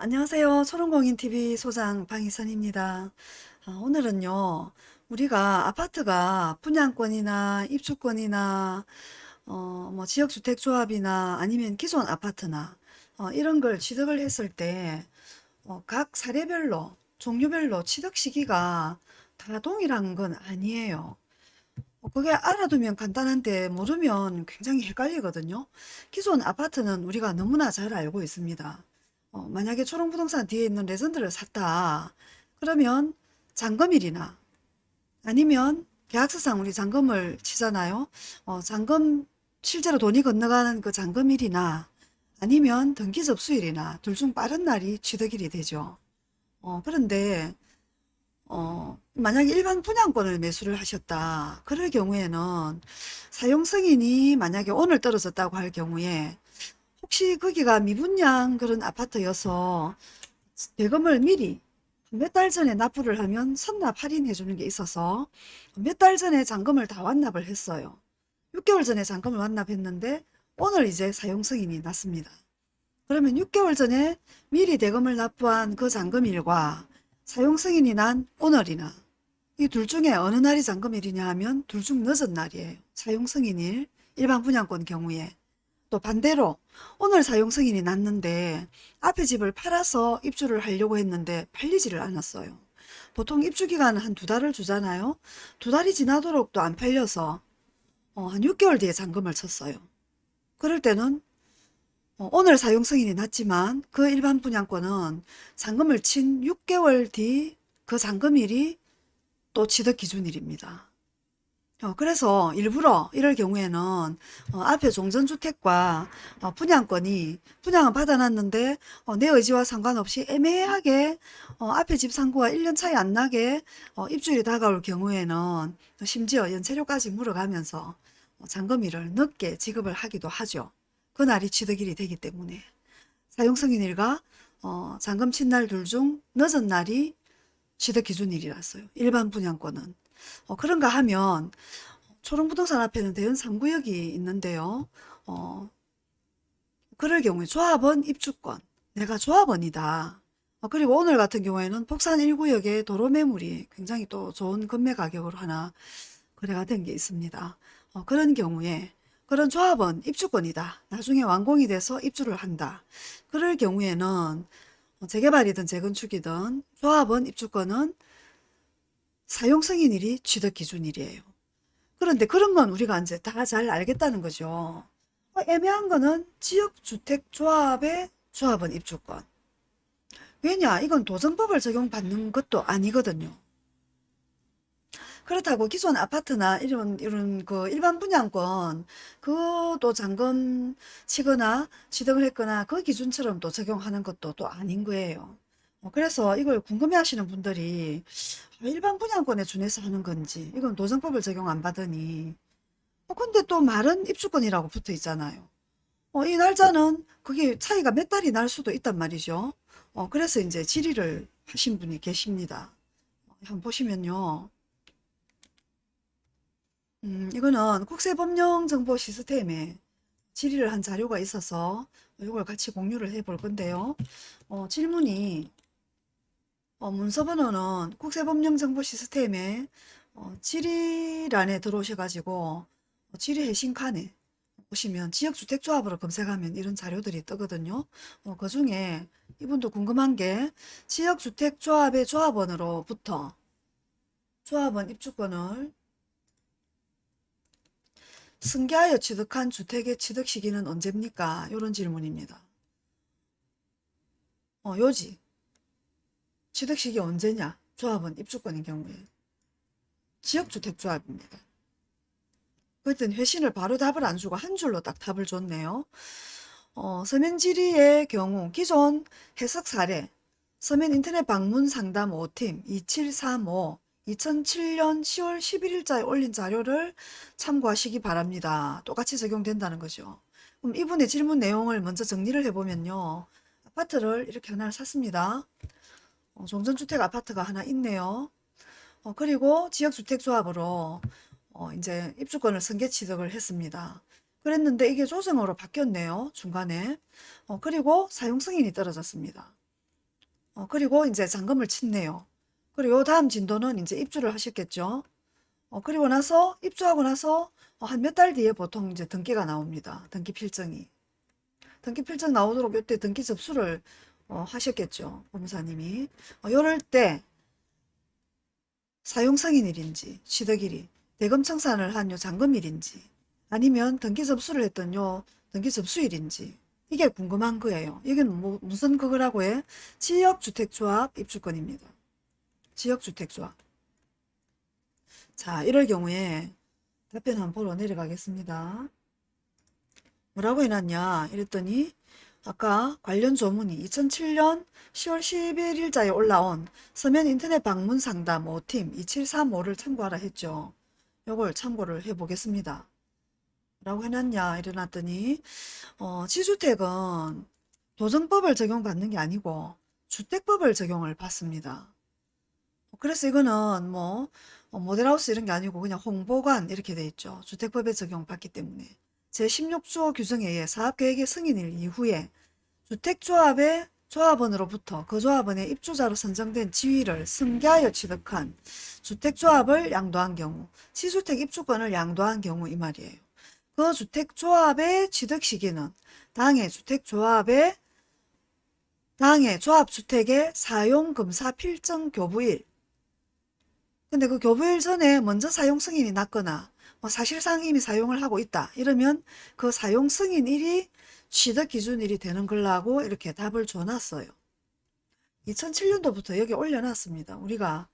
안녕하세요. 초롱공인TV 소장 방희선입니다. 아, 오늘은요, 우리가 아파트가 분양권이나 입주권이나, 어, 뭐 지역주택조합이나 아니면 기존 아파트나, 어, 이런 걸 취득을 했을 때, 어, 각 사례별로, 종류별로 취득 시기가 다 동일한 건 아니에요. 어, 그게 알아두면 간단한데 모르면 굉장히 헷갈리거든요. 기존 아파트는 우리가 너무나 잘 알고 있습니다. 어, 만약에 초롱부동산 뒤에 있는 레전드를 샀다. 그러면 잔금일이나 아니면 계약서상 우리 잔금을 치잖아요. 어, 잔금 실제로 돈이 건너가는 그 잔금일이나 아니면 등기 접수일이나 둘 중 빠른 날이 취득일이 되죠. 어, 그런데 어, 만약에 일반 분양권을 매수를 하셨다. 그럴 경우에는 사용 승인이 만약에 오늘 떨어졌다고 할 경우에 혹시 거기가 미분양 그런 아파트여서 대금을 미리 몇 달 전에 납부를 하면 선납 할인해 주는 게 있어서 몇 달 전에 잔금을 다 완납을 했어요. 6개월 전에 잔금을 완납했는데 오늘 이제 사용 승인이 났습니다. 그러면 6개월 전에 미리 대금을 납부한 그 잔금일과 사용 승인이 난 오늘이나 이 둘 중에 어느 날이 잔금일이냐 하면 둘 중 늦은 날이에요. 사용 승인일 일반 분양권 경우에 또 반대로 오늘 사용 승인이 났는데 앞에 집을 팔아서 입주를 하려고 했는데 팔리지를 않았어요. 보통 입주 기간은 한 두 달을 주잖아요. 두 달이 지나도록 또 안 팔려서 어, 한 6개월 뒤에 잔금을 쳤어요. 그럴 때는 어, 오늘 사용 승인이 났지만 그 일반 분양권은 잔금을 친 6개월 뒤 그 잔금일이 또 취득 기준일입니다. 어, 그래서 일부러 이럴 경우에는 어, 앞에 종전주택과 어, 분양권이 분양은 받아놨는데 어, 내 의지와 상관없이 애매하게 어, 앞에 집 상고와 1년 차이 안 나게 어, 입주일이 다가올 경우에는 심지어 연체료까지 물어가면서 어, 잔금일을 늦게 지급을 하기도 하죠. 그날이 취득일이 되기 때문에 사용승인일과 어, 잔금 친날 둘 중 늦은 날이 취득 기준일이라서요. 일반 분양권은. 어, 그런가 하면 초롱부동산 앞에는 대연 3구역이 있는데요. 어, 그럴 경우에 조합원 입주권, 내가 조합원이다. 어, 그리고 오늘 같은 경우에는 폭산 1구역에 도로 매물이 굉장히 또 좋은 금매 가격으로 하나 거래가 된 게 있습니다. 어, 그런 경우에 그런 조합원 입주권이다. 나중에 완공이 돼서 입주를 한다. 그럴 경우에는 재개발이든 재건축이든 조합원 입주권은 사용 승인일이 취득 기준일이에요. 그런데 그런 건 우리가 이제 다 잘 알겠다는 거죠. 어, 애매한 거는 지역주택조합의 조합원 입주권. 왜냐? 이건 도정법을 적용받는 것도 아니거든요. 그렇다고 기존 아파트나 이런 이런 그 일반 분양권 그도 잔금 치거나 취득을 했거나 그 기준처럼 또 적용하는 것도 또 아닌 거예요. 어, 그래서 이걸 궁금해하시는 분들이 일반 분양권에 준해서 하는 건지 이건 도정법을 적용 안 받으니 어, 근데 또 말은 입주권이라고 붙어 있잖아요. 어, 이 날짜는 그게 차이가 몇 달이 날 수도 있단 말이죠. 어, 그래서 이제 질의를 하신 분이 계십니다. 어, 한번 보시면요. 음, 이거는 국세법령정보 시스템에 질의를 한 자료가 있어서 이걸 같이 공유를 해 볼 건데요. 어, 질문이 어, 문서 번호는 국세법령정보 시스템에 어, 질의란에 들어오셔가지고 어, 질의 해신 칸에 보시면 지역주택조합으로 검색하면 이런 자료들이 뜨거든요. 어, 그 중에 이분도 궁금한 게 지역주택조합의 조합원으로부터 조합원 입주권을 승계하여 취득한 주택의 취득 시기는 언제입니까? 이런 질문입니다. 어, 요지. 취득 시기 언제냐? 조합은 입주권인 경우에. 지역주택조합입니다. 그랬더니 회신을 바로 답을 안 주고 한 줄로 딱 답을 줬네요. 어, 서면질의의 경우 기존 해석 사례 서면 인터넷 방문 상담 5팀 2735 2007년 10월 11일자에 올린 자료를 참고하시기 바랍니다. 똑같이 적용된다는 거죠. 그럼 이분의 질문 내용을 먼저 정리를 해보면요. 아파트를 이렇게 하나를 샀습니다. 어, 종전주택 아파트가 하나 있네요. 어, 그리고 지역주택조합으로 어, 이제 입주권을 승계 취득을 했습니다. 그랬는데 이게 조정으로 바뀌었네요. 중간에. 어, 그리고 사용 승인이 떨어졌습니다. 어, 그리고 이제 잔금을 친네요. 그리고 요 다음 진도는 이제 입주를 하셨겠죠. 어, 그리고 나서 입주하고 나서 어, 한몇 달 뒤에 보통 이제 등기가 나옵니다. 등기 필증이. 등기 필증 나오도록 이때 등기 접수를 어, 하셨겠죠. 법무사님이. 어, 요럴 때 사용 승인일인지 취득일이 대금 청산을 한 요 잔금일인지 아니면 등기 접수를 했던 요 등기 접수일인지 이게 궁금한 거예요. 이건 뭐, 무슨 그거라고 해? 지역주택조합 입주권입니다. 지역주택조합. 자, 이럴 경우에 답변 한번 보러 내려가겠습니다. 뭐라고 해놨냐? 이랬더니 아까 관련 조문이 2007년 10월 11일자에 올라온 서면 인터넷 방문 상담 5팀 2735를 참고하라 했죠. 요걸 참고를 해 보겠습니다. 라고 해놨냐 이래놨더니 어, 지주택은 도정법을 적용받는 게 아니고 주택법을 적용을 받습니다. 그래서 이거는 뭐 어, 모델하우스 이런 게 아니고 그냥 홍보관 이렇게 돼 있죠. 주택법에 적용받기 때문에 제16조 규정에 의해 사업계획의 승인일 이후에 주택조합의 조합원으로부터 그 조합원의 입주자로 선정된 지위를 승계하여 취득한 주택조합을 양도한 경우 시주택 입주권을 양도한 경우 이 말이에요. 그 주택조합의 취득 시기는 당해 주택조합의 당해 조합주택의 사용검사 필정 교부일 근데 그 교부일 전에 먼저 사용 승인이 났거나 뭐 사실상 이미 사용을 하고 있다 이러면 그 사용 승인일이 취득 기준일이 되는 걸라고 이렇게 답을 줘놨어요. 2007년도부터 여기 올려놨습니다. 우리가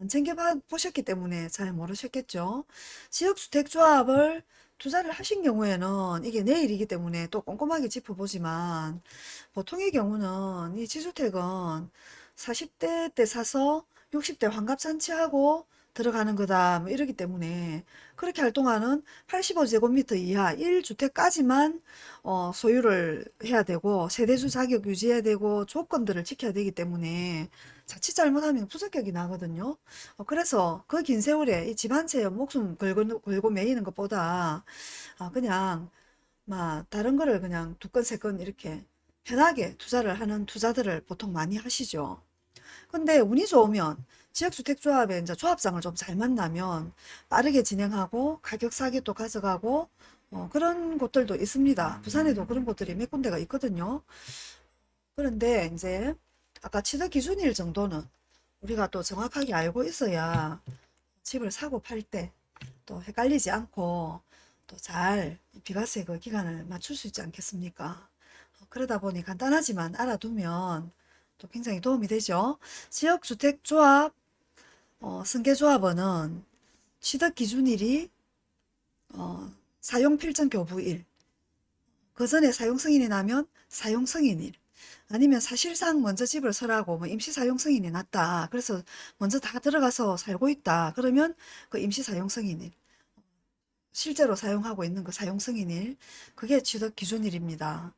안 챙겨보셨기 때문에 잘 모르셨겠죠. 지역주택조합을 투자를 하신 경우에는 이게 내일이기 때문에 또 꼼꼼하게 짚어보지만 보통의 경우는 이 지주택은 40대 때 사서 60대 환갑잔치하고 들어가는 거다 뭐 이러기 때문에 그렇게 할 동안은 85제곱미터 이하 1주택까지만 어, 소유를 해야 되고 세대주 자격 유지해야 되고 조건들을 지켜야 되기 때문에 자칫 잘못하면 부적격이 나거든요. 어, 그래서 그 긴 세월에 이 집 한 채에 목숨 걸고, 걸고 매이는 것보다 아, 그냥 막 다른 거를 그냥 두 건, 세 건 이렇게 편하게 투자를 하는 투자들을 보통 많이 하시죠. 근데 운이 좋으면 지역주택조합의 이제 조합장을 좀 잘 만나면 빠르게 진행하고 가격 또 가져가고 어, 그런 곳들도 있습니다. 부산에도 그런 곳들이 몇 군데가 있거든요. 그런데 이제 아까 취득 기준일 정도는 우리가 또 정확하게 알고 있어야 집을 사고 팔 때 또 헷갈리지 않고 또 잘 비과세 그 기간을 맞출 수 있지 않겠습니까? 어, 그러다 보니 간단하지만 알아두면 또 굉장히 도움이 되죠. 지역주택조합 어, 승계조합원은 취득 기준일이 어, 사용필정 교부일. 그 전에 사용승인이 나면 사용승인일. 아니면 사실상 먼저 집을 설하고 뭐 임시 사용승인이 났다. 그래서 먼저 다 들어가서 살고 있다. 그러면 그 임시 사용승인일. 실제로 사용하고 있는 그 사용승인일. 그게 취득 기준일입니다.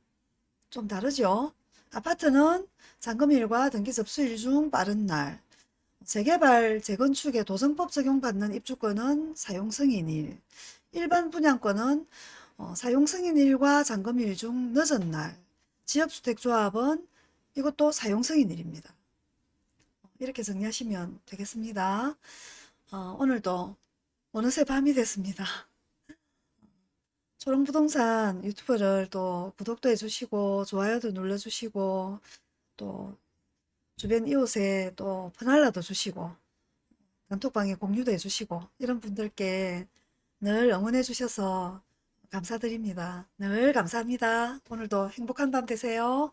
좀 다르죠? 아파트는 잔금일과 등기 접수일 중 빠른 날 재개발, 재건축에 도정법 적용받는 입주권은 사용승인일, 일반 분양권은 어, 사용승인일과 잔금일 중 늦은 날, 지역주택조합은 이것도 사용승인일입니다. 이렇게 정리하시면 되겠습니다. 어, 오늘도 어느새 밤이 됐습니다. 초롱부동산 유튜브를 또 구독도 해주시고 좋아요도 눌러주시고 또 주변 이웃에 또 퍼날라도 주시고 단톡방에 공유도 해주시고 이런 분들께 늘 응원해 주셔서 감사드립니다. 늘 감사합니다. 오늘도 행복한 밤 되세요.